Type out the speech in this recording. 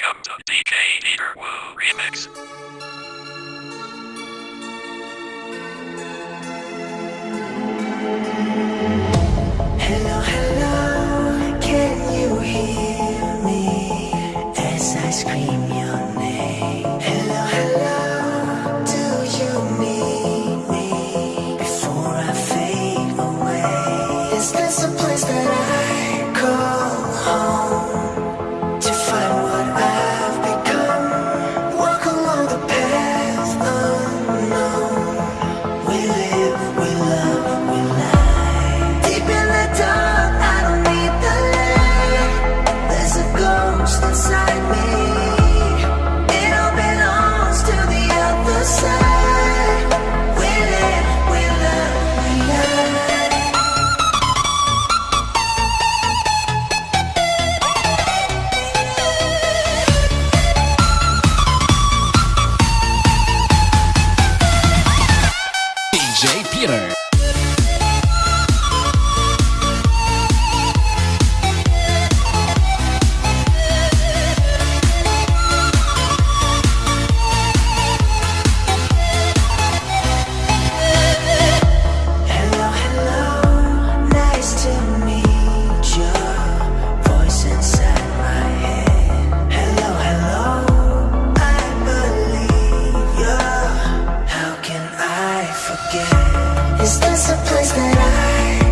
Welcome to DJ Peter Wu Remix. Hello, hello, can you hear me as I scream your name? Hello, hello, do you need me before I fade away? Is this a place that I call home? Theater. Is this a place that I